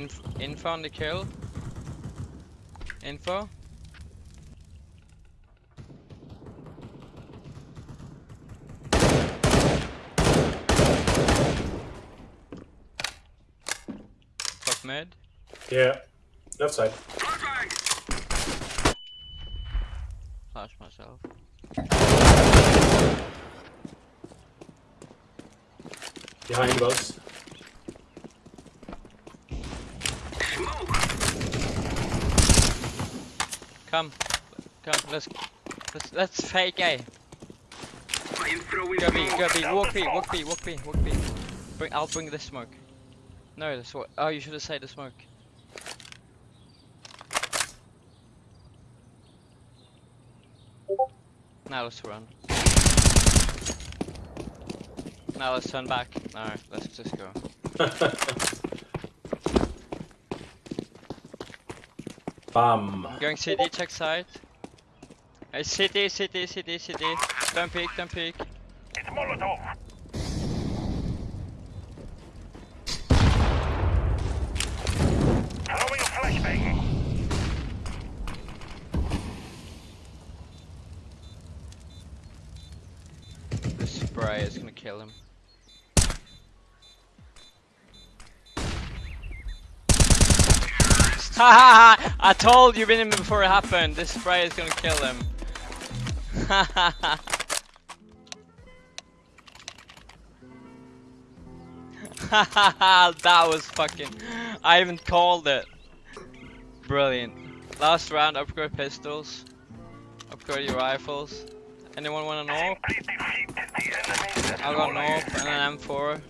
Inf info on the kill. Info. Top mid. Yeah. Left side. Flash myself. Behind us. Come, come. Let's let's let's fake A. Go B, go. B. Walk B, walk B, walk B, walk B. Bring. I'll bring the smoke. No, the smoke. Oh, you should have said the smoke. Now let's run. Now let's turn back. No, let's just go. Bam. Going CT, check side. Hey, city, city, city, city. Don't peek, don't peek. It's Molotov. Throwing a flashbang. Spray is gonna kill him. Ha ha ha! I told you him before it happened. This spray is gonna kill him. Ha ha ha! Ha ha ha! That was fucking. I even called it. Brilliant. Last round, upgrade pistols. Upgrade your rifles. Anyone want an AWP? Simply defeat the enemy. I got an AWP and an M4.